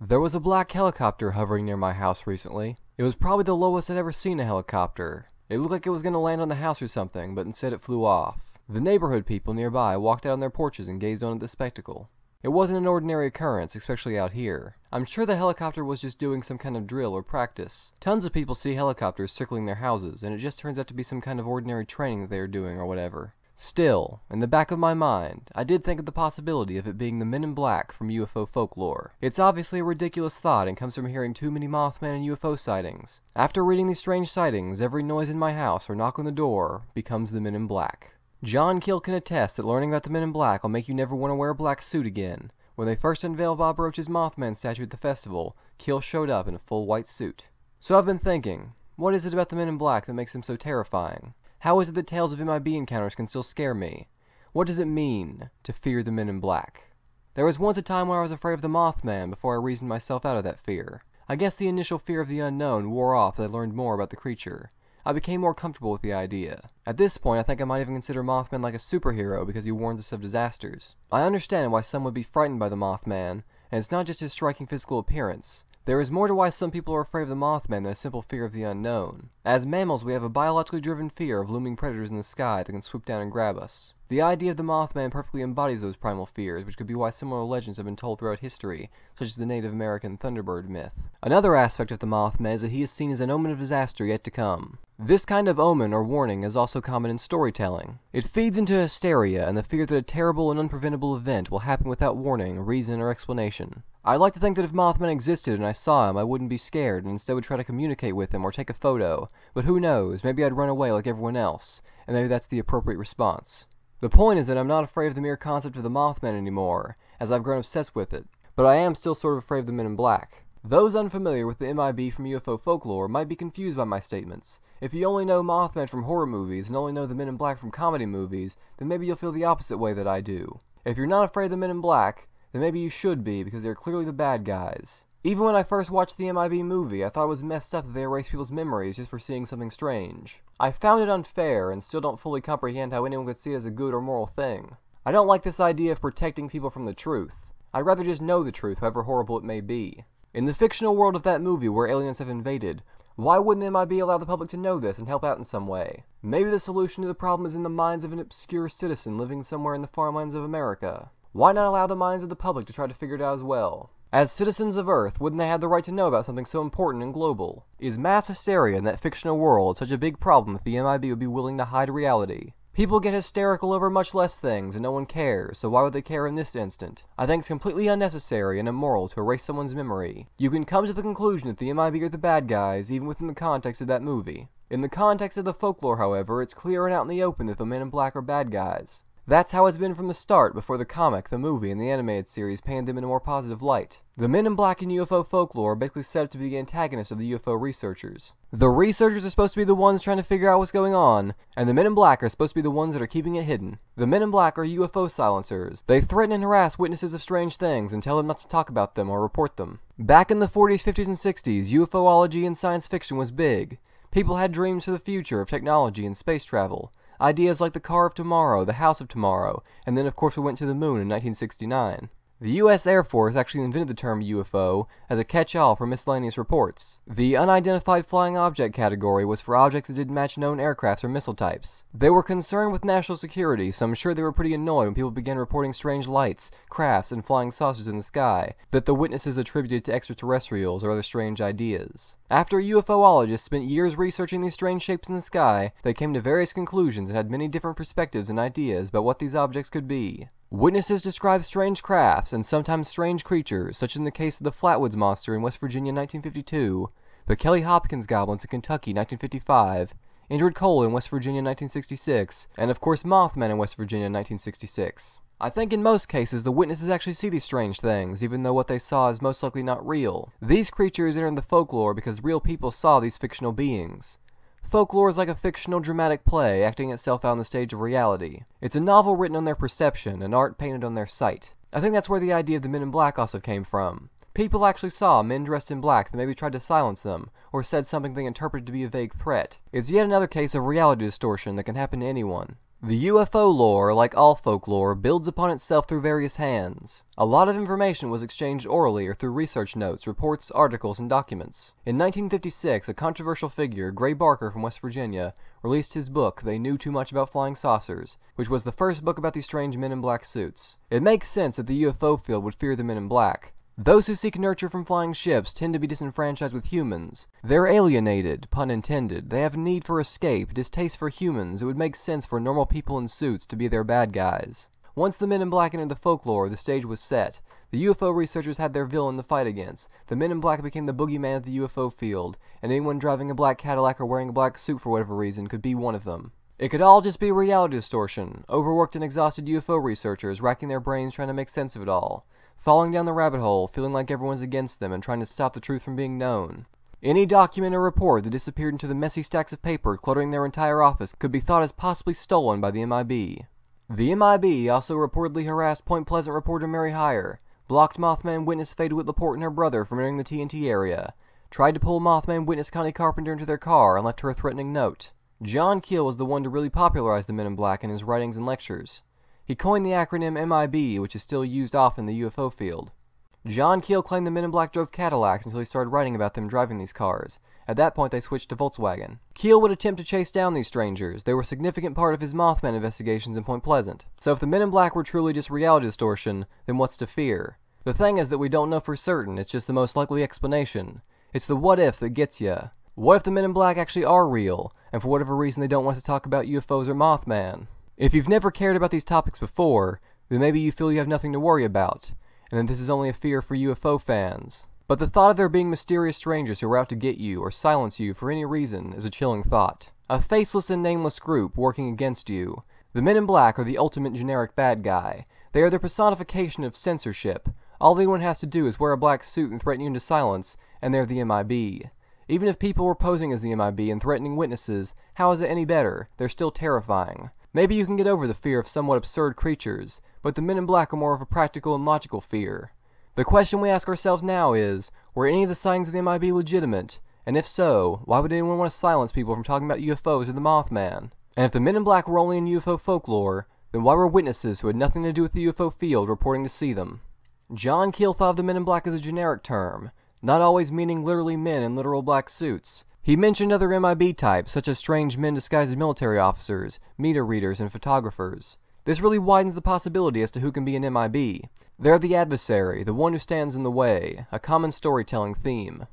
There was a black helicopter hovering near my house recently. It was probably the lowest I'd ever seen a helicopter. It looked like it was going to land on the house or something, but instead it flew off. The neighborhood people nearby walked out on their porches and gazed on at the spectacle. It wasn't an ordinary occurrence, especially out here. I'm sure the helicopter was just doing some kind of drill or practice. Tons of people see helicopters circling their houses, and it just turns out to be some kind of ordinary training that they are doing or whatever. Still, in the back of my mind, I did think of the possibility of it being the Men in Black from UFO folklore. It's obviously a ridiculous thought and comes from hearing too many Mothman and UFO sightings. After reading these strange sightings, every noise in my house or knock on the door becomes the Men in Black. John Keel can attest that learning about the Men in Black will make you never want to wear a black suit again. When they first unveiled Bob Roach's Mothman statue at the festival, Keel showed up in a full white suit. So I've been thinking, what is it about the Men in Black that makes them so terrifying? How is it that tales of MIB encounters can still scare me? What does it mean to fear the Men in Black? There was once a time when I was afraid of the Mothman before I reasoned myself out of that fear. I guess the initial fear of the unknown wore off as I learned more about the creature. I became more comfortable with the idea. At this point, I think I might even consider Mothman like a superhero because he warns us of disasters. I understand why some would be frightened by the Mothman, and it's not just his striking physical appearance. There is more to why some people are afraid of the Mothman than a simple fear of the unknown. As mammals, we have a biologically driven fear of looming predators in the sky that can swoop down and grab us. The idea of the Mothman perfectly embodies those primal fears, which could be why similar legends have been told throughout history, such as the Native American Thunderbird myth. Another aspect of the Mothman is that he is seen as an omen of disaster yet to come. This kind of omen or warning is also common in storytelling. It feeds into hysteria and the fear that a terrible and unpreventable event will happen without warning, reason, or explanation. I'd like to think that if Mothman existed and I saw him, I wouldn't be scared and instead would try to communicate with him or take a photo, but who knows, maybe I'd run away like everyone else, and maybe that's the appropriate response. The point is that I'm not afraid of the mere concept of the Mothman anymore, as I've grown obsessed with it, but I am still sort of afraid of the Men in Black. Those unfamiliar with the MIB from UFO folklore might be confused by my statements. If you only know Mothman from horror movies and only know the Men in Black from comedy movies, then maybe you'll feel the opposite way that I do. If you're not afraid of the Men in Black, then maybe you should be, because they're clearly the bad guys. Even when I first watched the MIB movie, I thought it was messed up that they erased people's memories just for seeing something strange. I found it unfair, and still don't fully comprehend how anyone could see it as a good or moral thing. I don't like this idea of protecting people from the truth. I'd rather just know the truth, however horrible it may be. In the fictional world of that movie where aliens have invaded, why wouldn't MIB allow the public to know this and help out in some way? Maybe the solution to the problem is in the minds of an obscure citizen living somewhere in the farmlands of America. Why not allow the minds of the public to try to figure it out as well? As citizens of Earth, wouldn't they have the right to know about something so important and global? Is mass hysteria in that fictional world such a big problem that the MIB would be willing to hide reality? People get hysterical over much less things and no one cares, so why would they care in this instant? I think it's completely unnecessary and immoral to erase someone's memory. You can come to the conclusion that the MIB are the bad guys even within the context of that movie. In the context of the folklore, however, it's clear and out in the open that the men in black are bad guys. That's how it's been from the start, before the comic, the movie, and the animated series painted them in a more positive light. The Men in Black in UFO folklore are basically set up to be the antagonists of the UFO researchers. The researchers are supposed to be the ones trying to figure out what's going on, and the Men in Black are supposed to be the ones that are keeping it hidden. The Men in Black are UFO silencers. They threaten and harass witnesses of strange things and tell them not to talk about them or report them. Back in the 40s, 50s, and 60s, UFOlogy and science fiction was big. People had dreams for the future of technology and space travel. Ideas like the car of tomorrow, the house of tomorrow, and then of course we went to the moon in 1969. The U.S. Air Force actually invented the term UFO as a catch-all for miscellaneous reports. The unidentified flying object category was for objects that didn't match known aircrafts or missile types. They were concerned with national security, so I'm sure they were pretty annoyed when people began reporting strange lights, crafts, and flying saucers in the sky that the witnesses attributed to extraterrestrials or other strange ideas. After UFOologists spent years researching these strange shapes in the sky, they came to various conclusions and had many different perspectives and ideas about what these objects could be. Witnesses describe strange crafts and sometimes strange creatures, such as in the case of the Flatwoods Monster in West Virginia in 1952, the Kelly Hopkins Goblins in Kentucky 1955, Indrid Cold in West Virginia in 1966, and of course Mothman in West Virginia in 1966. I think in most cases the witnesses actually see these strange things, even though what they saw is most likely not real. These creatures enter the folklore because real people saw these fictional beings. Folklore is like a fictional dramatic play acting itself out on the stage of reality. It's a novel written on their perception, and art painted on their sight. I think that's where the idea of the men in black also came from. People actually saw men dressed in black that maybe tried to silence them, or said something they interpreted to be a vague threat. It's yet another case of reality distortion that can happen to anyone. The UFO lore, like all folklore, builds upon itself through various hands. A lot of information was exchanged orally or through research notes, reports, articles, and documents. In 1956, a controversial figure, Gray Barker from West Virginia, released his book, They Knew Too Much About Flying Saucers, which was the first book about these strange men in black suits. It makes sense that the UFO field would fear the men in black, those who seek nurture from flying ships tend to be disenfranchised with humans. They're alienated, pun intended. They have a need for escape, distaste for humans. It would make sense for normal people in suits to be their bad guys. Once the men in black entered the folklore, the stage was set. The UFO researchers had their villain to fight against. The men in black became the boogeyman of the UFO field, and anyone driving a black Cadillac or wearing a black suit for whatever reason could be one of them. It could all just be reality distortion, overworked and exhausted UFO researchers racking their brains trying to make sense of it all falling down the rabbit hole, feeling like everyone's against them and trying to stop the truth from being known. Any document or report that disappeared into the messy stacks of paper cluttering their entire office could be thought as possibly stolen by the MIB. The MIB also reportedly harassed Point Pleasant reporter Mary Hyre, blocked Mothman witness Faye DeWitt Laporte and her brother from entering the TNT area, tried to pull Mothman witness Connie Carpenter into their car and left her a threatening note. John Keel was the one to really popularize the Men in Black in his writings and lectures. He coined the acronym MIB, which is still used often in the UFO field. John Keel claimed the men in black drove Cadillacs until he started writing about them driving these cars. At that point, they switched to Volkswagen. Keel would attempt to chase down these strangers. They were a significant part of his Mothman investigations in Point Pleasant. So if the men in black were truly just reality distortion, then what's to fear? The thing is that we don't know for certain, it's just the most likely explanation. It's the what if that gets ya. What if the men in black actually are real, and for whatever reason they don't want us to talk about UFOs or Mothman? If you've never cared about these topics before, then maybe you feel you have nothing to worry about, and that this is only a fear for UFO fans. But the thought of there being mysterious strangers who are out to get you or silence you for any reason is a chilling thought. A faceless and nameless group working against you. The men in black are the ultimate generic bad guy. They are the personification of censorship. All anyone has to do is wear a black suit and threaten you into silence, and they're the MIB. Even if people were posing as the MIB and threatening witnesses, how is it any better? They're still terrifying. Maybe you can get over the fear of somewhat absurd creatures, but the men in black are more of a practical and logical fear. The question we ask ourselves now is, were any of the sightings of the MIB legitimate? And if so, why would anyone want to silence people from talking about UFOs or the Mothman? And if the men in black were only in UFO folklore, then why were witnesses who had nothing to do with the UFO field reporting to see them? John Keel thought of the men in black as a generic term, not always meaning literally men in literal black suits, he mentioned other MIB types, such as strange men disguised as military officers, meter readers, and photographers. This really widens the possibility as to who can be an MIB. They're the adversary, the one who stands in the way, a common storytelling theme.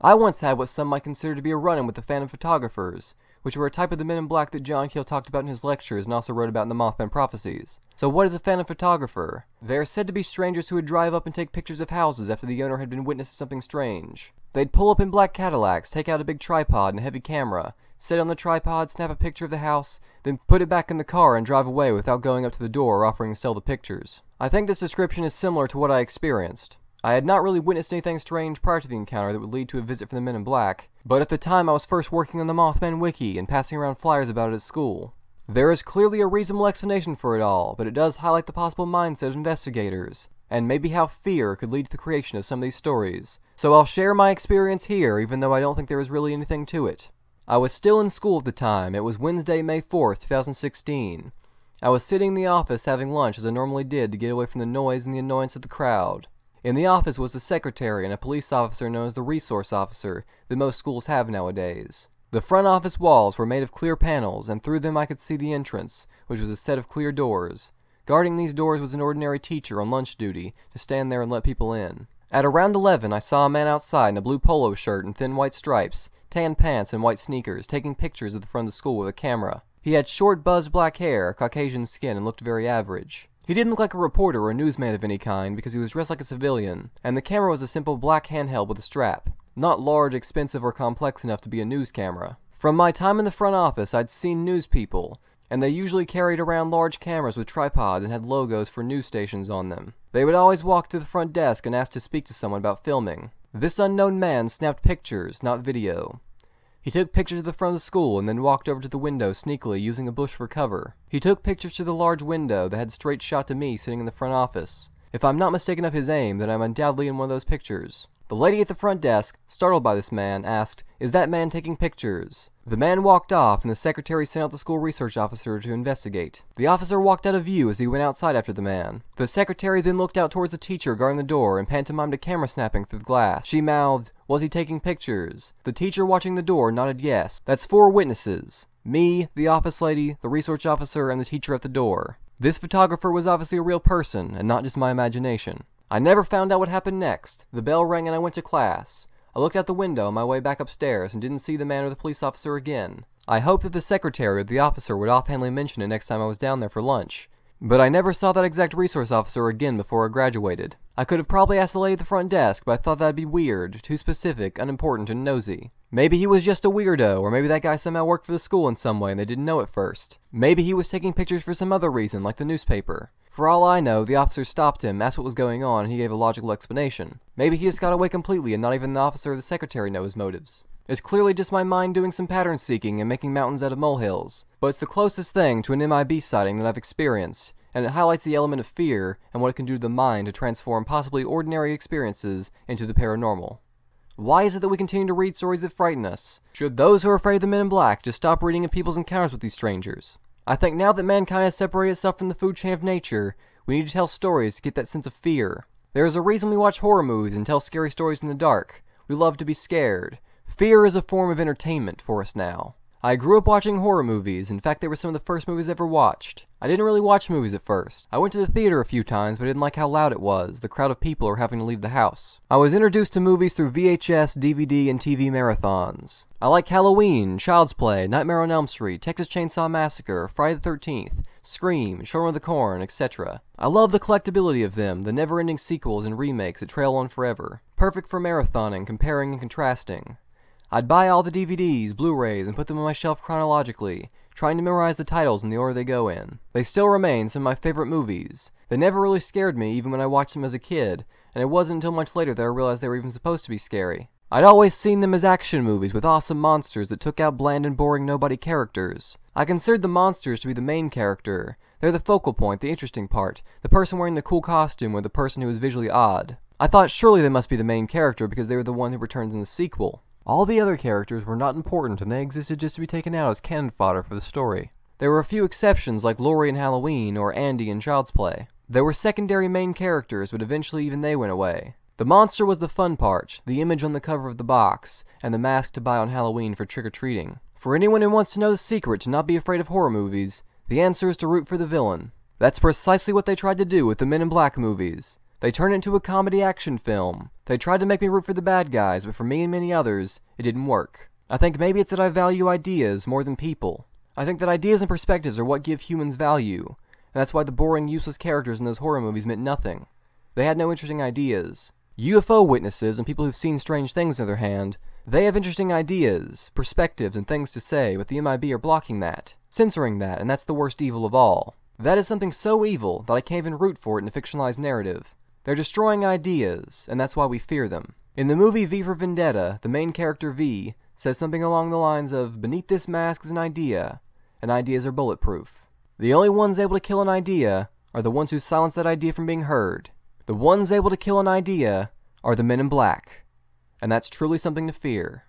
I once had what some might consider to be a run-in with the Phantom Photographers, which were a type of the men in black that John Keel talked about in his lectures and also wrote about in the Mothman Prophecies. So what is a Phantom Photographer? They are said to be strangers who would drive up and take pictures of houses after the owner had been witness to something strange. They'd pull up in black Cadillacs, take out a big tripod and a heavy camera, sit on the tripod, snap a picture of the house, then put it back in the car and drive away without going up to the door or offering to sell the pictures. I think this description is similar to what I experienced. I had not really witnessed anything strange prior to the encounter that would lead to a visit from the Men in Black, but at the time I was first working on the Mothman Wiki and passing around flyers about it at school. There is clearly a reasonable explanation for it all, but it does highlight the possible mindset of investigators and maybe how fear could lead to the creation of some of these stories. So I'll share my experience here, even though I don't think there is really anything to it. I was still in school at the time. It was Wednesday, May 4th, 2016. I was sitting in the office having lunch as I normally did to get away from the noise and the annoyance of the crowd. In the office was the secretary and a police officer known as the resource officer that most schools have nowadays. The front office walls were made of clear panels, and through them I could see the entrance, which was a set of clear doors. Guarding these doors was an ordinary teacher on lunch duty to stand there and let people in. At around 11, I saw a man outside in a blue polo shirt and thin white stripes, tan pants, and white sneakers, taking pictures of the front of the school with a camera. He had short, buzzed black hair, Caucasian skin, and looked very average. He didn't look like a reporter or a newsman of any kind because he was dressed like a civilian, and the camera was a simple black handheld with a strap. Not large, expensive, or complex enough to be a news camera. From my time in the front office, I'd seen news people, and they usually carried around large cameras with tripods and had logos for news stations on them. They would always walk to the front desk and ask to speak to someone about filming. This unknown man snapped pictures, not video. He took pictures of the front of the school and then walked over to the window sneakily using a bush for cover. He took pictures to the large window that had straight shot to me sitting in the front office. If I'm not mistaken of his aim, then I'm undoubtedly in one of those pictures. The lady at the front desk, startled by this man, asked, Is that man taking pictures? The man walked off, and the secretary sent out the school resource officer to investigate. The officer walked out of view as he went outside after the man. The secretary then looked out towards the teacher guarding the door and pantomimed a camera snapping through the glass. She mouthed, Was he taking pictures? The teacher watching the door nodded yes. That's four witnesses. Me, the office lady, the resource officer, and the teacher at the door. This photographer was obviously a real person, and not just my imagination. I never found out what happened next. The bell rang and I went to class. I looked out the window on my way back upstairs and didn't see the man or the police officer again. I hoped that the secretary or the officer would offhandedly mention it next time I was down there for lunch. But I never saw that exact resource officer again before I graduated. I could have probably asked the lady at the front desk, but I thought that'd be weird, too specific, unimportant, and nosy. Maybe he was just a weirdo, or maybe that guy somehow worked for the school in some way and they didn't know it first. Maybe he was taking pictures for some other reason, like the newspaper. For all I know, the officer stopped him, asked what was going on, and he gave a logical explanation. Maybe he just got away completely and not even the officer or the secretary know his motives. It's clearly just my mind doing some pattern seeking and making mountains out of molehills, but it's the closest thing to an MIB sighting that I've experienced, and it highlights the element of fear and what it can do to the mind to transform possibly ordinary experiences into the paranormal. Why is it that we continue to read stories that frighten us? Should those who are afraid of the men in black just stop reading of people's encounters with these strangers? I think now that mankind has separated itself from the food chain of nature, we need to tell stories to get that sense of fear. There is a reason we watch horror movies and tell scary stories in the dark. We love to be scared. Fear is a form of entertainment for us now. I grew up watching horror movies. In fact, they were some of the first movies I ever watched. I didn't really watch movies at first. I went to the theater a few times, but I didn't like how loud it was, the crowd of people, or having to leave the house. I was introduced to movies through VHS, DVD, and TV marathons. I like Halloween, Child's Play, Nightmare on Elm Street, Texas Chainsaw Massacre, Friday the 13th, Scream, Children of the Corn, etc. I love the collectability of them, the never-ending sequels and remakes that trail on forever. Perfect for marathoning, comparing, and contrasting. I'd buy all the DVDs, Blu-rays, and put them on my shelf chronologically, trying to memorize the titles in the order they go in. They still remain some of my favorite movies. They never really scared me even when I watched them as a kid, and it wasn't until much later that I realized they were even supposed to be scary. I'd always seen them as action movies with awesome monsters that took out bland and boring nobody characters. I considered the monsters to be the main character. They're the focal point, the interesting part, the person wearing the cool costume or the person who is visually odd. I thought surely they must be the main character because they were the one who returns in the sequel. All the other characters were not important and they existed just to be taken out as cannon fodder for the story. There were a few exceptions like Laurie in Halloween or Andy in Child's Play. There were secondary main characters, but eventually even they went away. The monster was the fun part, the image on the cover of the box, and the mask to buy on Halloween for trick-or-treating. For anyone who wants to know the secret to not be afraid of horror movies, the answer is to root for the villain. That's precisely what they tried to do with the Men in Black movies. They turned it into a comedy action film. They tried to make me root for the bad guys, but for me and many others, it didn't work. I think maybe it's that I value ideas more than people. I think that ideas and perspectives are what give humans value, and that's why the boring, useless characters in those horror movies meant nothing. They had no interesting ideas. UFO witnesses and people who've seen strange things, on the other hand, they have interesting ideas, perspectives, and things to say, but the MIB are blocking that, censoring that, and that's the worst evil of all. That is something so evil that I can't even root for it in a fictionalized narrative. They're destroying ideas, and that's why we fear them. In the movie V for Vendetta, the main character V says something along the lines of, Beneath this mask is an idea, and ideas are bulletproof. The only ones able to kill an idea are the ones who silence that idea from being heard. The ones able to kill an idea are the men in black, and that's truly something to fear.